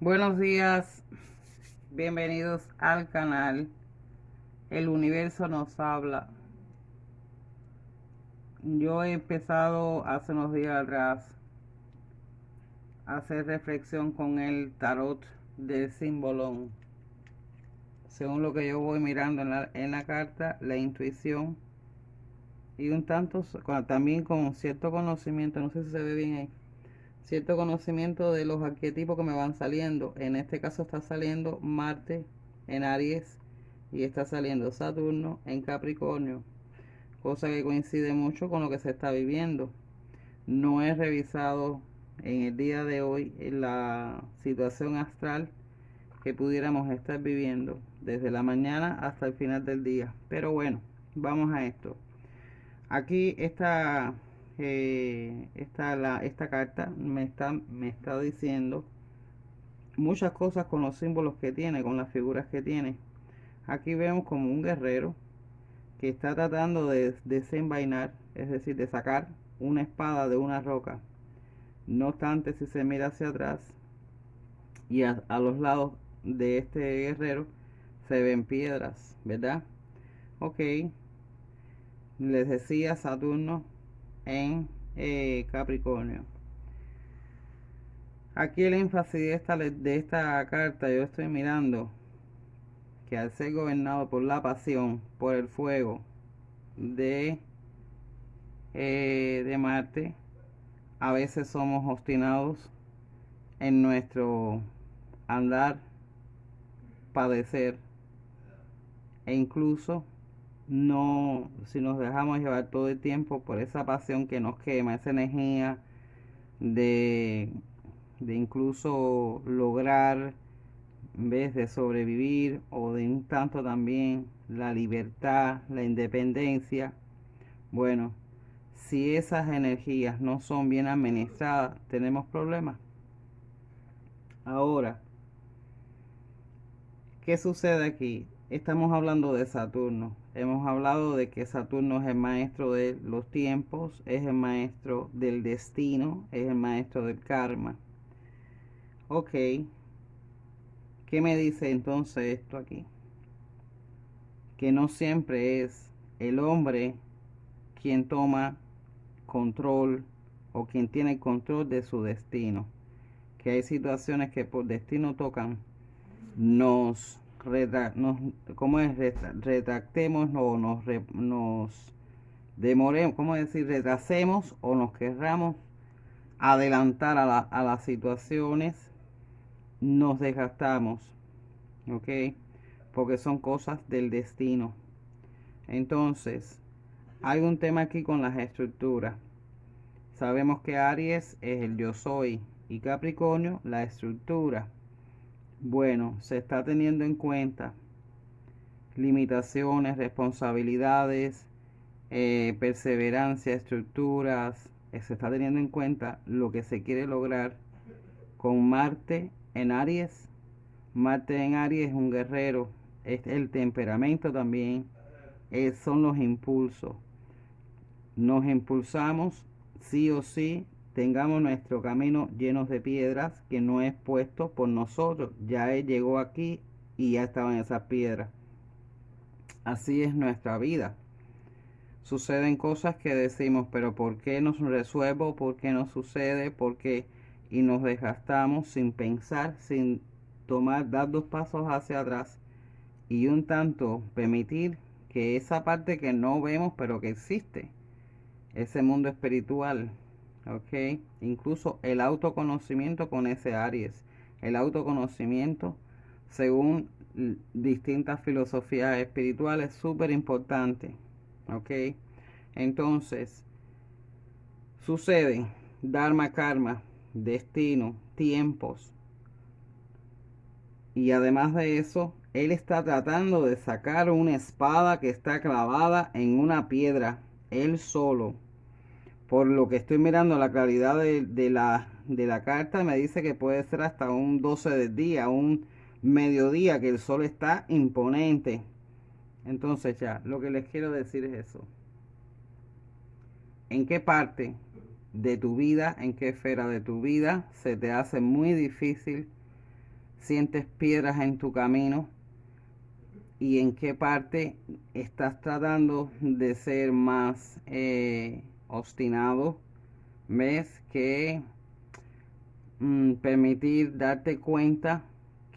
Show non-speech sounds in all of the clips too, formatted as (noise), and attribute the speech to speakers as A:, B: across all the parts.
A: Buenos días, bienvenidos al canal El Universo nos habla. Yo he empezado hace unos días atrás a hacer reflexión con el tarot del símbolo. Según lo que yo voy mirando en la, en la carta, la intuición y un tanto también con cierto conocimiento, no sé si se ve bien ahí cierto conocimiento de los arquetipos que me van saliendo. En este caso está saliendo Marte en Aries y está saliendo Saturno en Capricornio, cosa que coincide mucho con lo que se está viviendo. No he revisado en el día de hoy la situación astral que pudiéramos estar viviendo desde la mañana hasta el final del día. Pero bueno, vamos a esto. Aquí está eh, esta, la, esta carta me está, me está diciendo muchas cosas con los símbolos que tiene, con las figuras que tiene. Aquí vemos como un guerrero que está tratando de desenvainar, es decir, de sacar una espada de una roca. No obstante, si se mira hacia atrás y a, a los lados de este guerrero se ven piedras, ¿verdad? Ok. Les decía Saturno en eh, Capricornio. Aquí el énfasis de esta, de esta carta yo estoy mirando que al ser gobernado por la pasión, por el fuego de, eh, de Marte, a veces somos obstinados en nuestro andar, padecer e incluso no, si nos dejamos llevar todo el tiempo por esa pasión que nos quema, esa energía de, de incluso lograr, en vez de sobrevivir o de un tanto también la libertad, la independencia, bueno, si esas energías no son bien administradas, tenemos problemas. Ahora, ¿qué sucede aquí? Estamos hablando de Saturno. Hemos hablado de que Saturno es el maestro de los tiempos, es el maestro del destino, es el maestro del karma. Ok. ¿Qué me dice entonces esto aquí? Que no siempre es el hombre quien toma control o quien tiene control de su destino. Que hay situaciones que por destino tocan, nos ¿cómo es? Retractemos o nos, nos demoremos, ¿cómo decir? Retrasemos o nos querramos adelantar a, a las situaciones, nos desgastamos, ¿ok? Porque son cosas del destino. Entonces, hay un tema aquí con las estructuras. Sabemos que Aries es el yo soy y Capricornio la estructura. Bueno, se está teniendo en cuenta limitaciones, responsabilidades, eh, perseverancia, estructuras. Eh, se está teniendo en cuenta lo que se quiere lograr con Marte en Aries. Marte en Aries es un guerrero, es el temperamento también, son los impulsos. Nos impulsamos sí o sí tengamos nuestro camino lleno de piedras que no es puesto por nosotros. Ya Él llegó aquí y ya estaban esas piedras. Así es nuestra vida. Suceden cosas que decimos, pero ¿por qué nos resuelvo? ¿Por qué no sucede? ¿Por qué? Y nos desgastamos sin pensar, sin tomar, dar dos pasos hacia atrás y un tanto permitir que esa parte que no vemos, pero que existe, ese mundo espiritual, ok incluso el autoconocimiento con ese Aries el autoconocimiento según distintas filosofías espirituales súper importante ok. Entonces sucede dharma karma destino tiempos y además de eso él está tratando de sacar una espada que está clavada en una piedra él solo por lo que estoy mirando la claridad de, la, de la carta me dice que puede ser hasta un 12 del día, un mediodía, que el sol está imponente. Entonces ya, lo que les quiero decir es eso. ¿En qué parte de tu vida, en qué esfera de tu vida se te hace muy difícil sientes piedras en tu camino y en qué parte estás tratando de ser más eh, obstinado. Ves que mm, permitir darte cuenta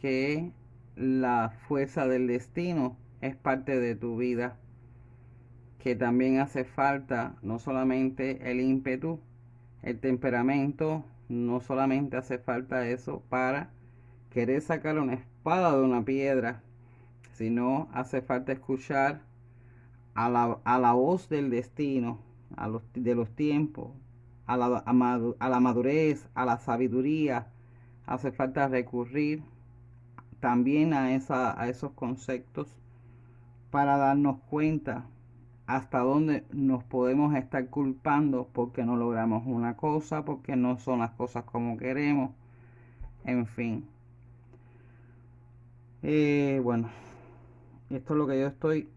A: que la fuerza del destino es parte de tu vida, que también hace falta no solamente el ímpetu, el temperamento, no solamente hace falta eso para querer sacar una espada de una piedra, sino hace falta escuchar a la, voz del destino, a los, de los tiempos, a la, a la madurez, a la sabiduría. Hace falta recurrir también a, esa, a esos conceptos para darnos cuenta hasta dónde nos podemos estar culpando porque no logramos una cosa, porque no son las cosas como queremos, en fin. Eh, bueno, esto es lo que yo estoy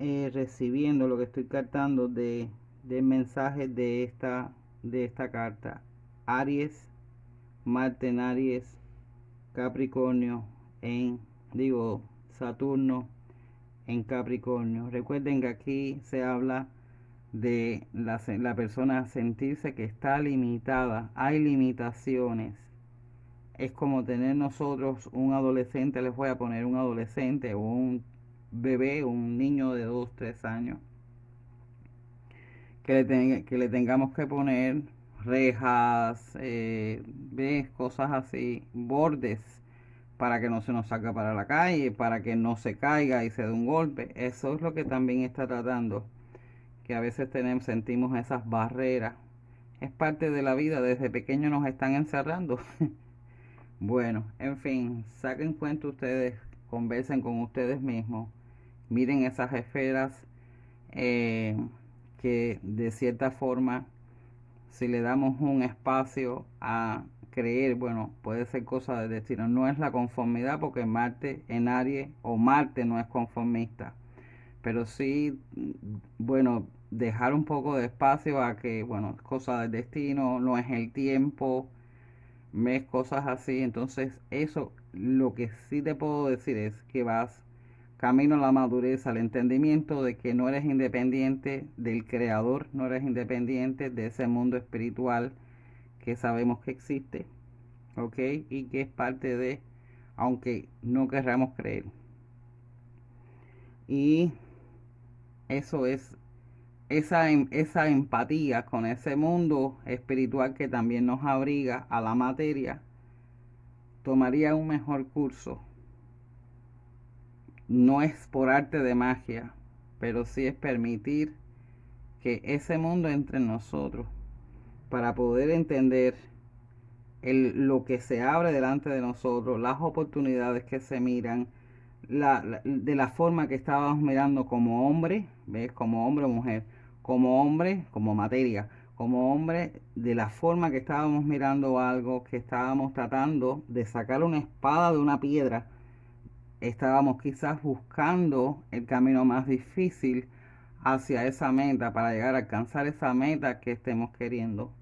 A: eh, recibiendo, lo que estoy captando de, de mensajes de esta, de esta carta. Aries, Marte en Aries, Capricornio en, digo, Saturno en Capricornio. Recuerden que aquí se habla de la, la persona sentirse que está limitada. Hay limitaciones es como tener nosotros un adolescente, les voy a poner un adolescente o un bebé, un niño de 2, 3 años, que le, que le tengamos que poner rejas, eh, cosas así, bordes, para que no se nos salga para la calle, para que no se caiga y se dé un golpe. Eso es lo que también está tratando, que a veces tenemos, sentimos esas barreras. Es parte de la vida, desde pequeño nos están encerrando. (laughs) Bueno, en fin, saquen cuenta ustedes, conversen con ustedes mismos, miren esas esferas eh, que de cierta forma, si le damos un espacio a creer, bueno, puede ser cosa de destino, no es la conformidad porque Marte en Aries o Marte no es conformista, pero sí, bueno, dejar un poco de espacio a que, bueno, es cosa del destino, no es el tiempo, mes, cosas así. Entonces, eso lo que sí te puedo decir es que vas camino a la madurez, al entendimiento de que no eres independiente del creador, no eres independiente de ese mundo espiritual que sabemos que existe, ¿ok? Y que es parte de, aunque no querramos creer. Y eso es esa, em, esa empatía con ese mundo espiritual que también nos abriga a la materia, tomaría un mejor curso. No es por arte de magia, pero sí es permitir que ese mundo entre en nosotros para poder entender el, lo que se abre delante de nosotros, las oportunidades que se miran, de la forma que estábamos mirando como hombre, ¿ves? Como hombre o mujer, como hombre, como materia, como hombre, de la forma que estábamos mirando algo, que estábamos tratando de sacar una espada de una piedra, estábamos quizás buscando el camino más difícil hacia esa meta, para llegar a alcanzar esa meta que estemos queriendo.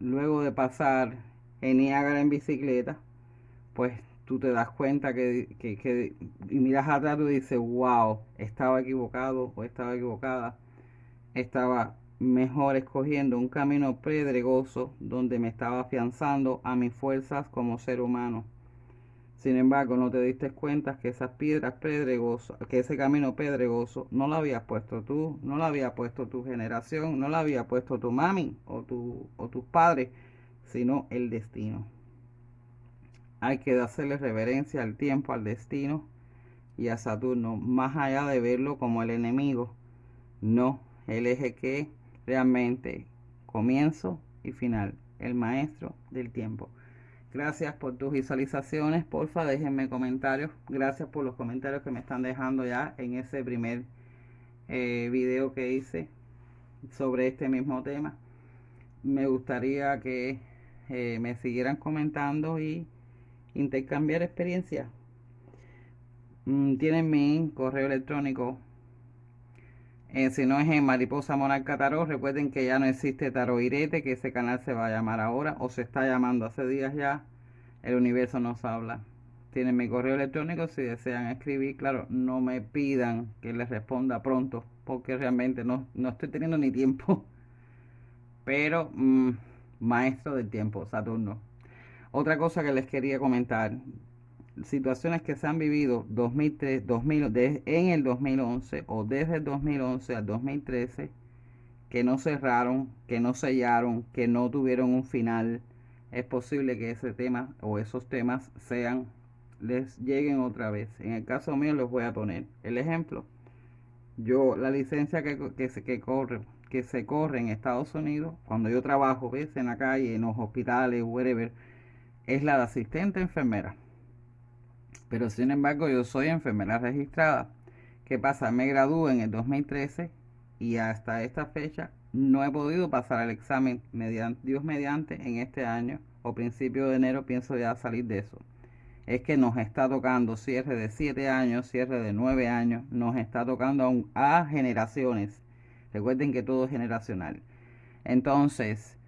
A: Luego de pasar en Niágara en bicicleta, pues tú te das cuenta que, que, y miras atrás y dices, wow, estaba equivocado o estaba equivocada, estaba mejor escogiendo un camino pedregoso donde me estaba afianzando a mis fuerzas como ser humano. Sin embargo, no te diste cuenta que esas piedras pedregosas, que ese camino pedregoso no lo habías puesto tú, no lo había puesto tu generación, no lo había puesto tu mami o, tu, tus padres, sino el destino. Hay que hacerle reverencia al tiempo, al destino y a Saturno, más allá de verlo como el enemigo. No, el eje que realmente comienzo y final, el maestro del tiempo. Gracias por tus visualizaciones, porfa déjenme comentarios. Gracias por los comentarios que me están dejando ya en ese primer eh, video que hice sobre este mismo tema. Me gustaría que eh, me siguieran comentando y intercambiar experiencias. Mm, tienen mi correo electrónico. Eh, si no es en Mariposa Monarca Tarot, recuerden que ya no existe Tarot Irete, que ese canal se va a llamar ahora, o se está llamando hace días ya. el universo nos habla. Tienen mi correo electrónico si desean escribir. Claro, no me pidan que les responda pronto, porque realmente no, no estoy teniendo ni tiempo. (laughs) Pero, mm, maestro del tiempo, Saturno. Otra cosa que les quería comentar, situaciones que se han vivido 2003, 2000, en el 2011 o desde el 2011 al 2013, que no cerraron, que no sellaron, que no tuvieron un final, es posible que ese tema o esos temas sean, les lleguen otra vez. En el caso mío les voy a poner el ejemplo. Yo, la licencia que, que, se, que corre, que se corre en Estados Unidos, cuando yo trabajo, ves, en la calle, en los hospitales, whatever, es la de asistente enfermera. Pero sin embargo yo soy enfermera registrada. ¿Qué pasa? Me gradué en el 2013 y hasta esta fecha no he podido pasar el examen Dios mediante en este año o principio de enero pienso ya salir de eso. Es que nos está tocando cierre de 7 años, cierre de 9 años, nos está tocando aún a generaciones. Recuerden que todo es generacional. Entonces,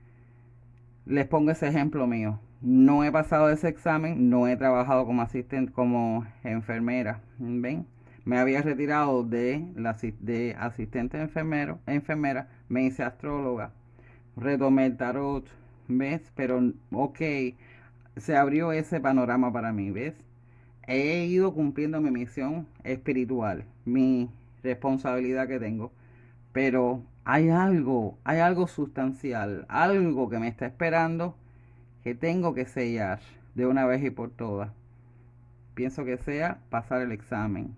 A: les pongo ese ejemplo mío no he pasado ese examen, no he trabajado como asistente, como enfermera, ¿ven? Me había retirado de, la, de asistente enfermero, enfermera, me hice astróloga, retomé el tarot, ¿ves? Pero, ok, se abrió ese panorama para mí, ¿ves? He ido cumpliendo mi misión espiritual, mi responsabilidad que tengo, pero hay algo, hay algo sustancial, algo que me está esperando que tengo que sellar de una vez y por todas. Pienso que sea pasar el examen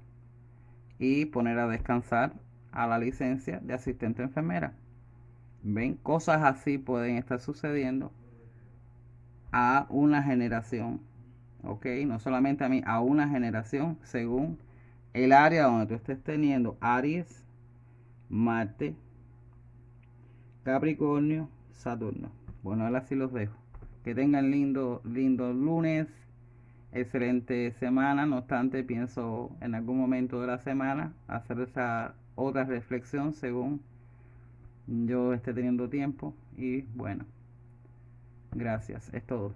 A: y poner a descansar a la licencia de asistente enfermera. Ven, cosas así pueden estar sucediendo a una generación. Ok, no solamente a mí, a una generación según el área donde tú estés teniendo Aries, Marte, Capricornio, Saturno. Bueno, ahora sí los dejo. Que tengan lindo, lindo lunes, excelente semana. No obstante, pienso en algún momento de la semana hacer esa otra reflexión según yo esté teniendo tiempo. Y bueno, gracias. Es todo.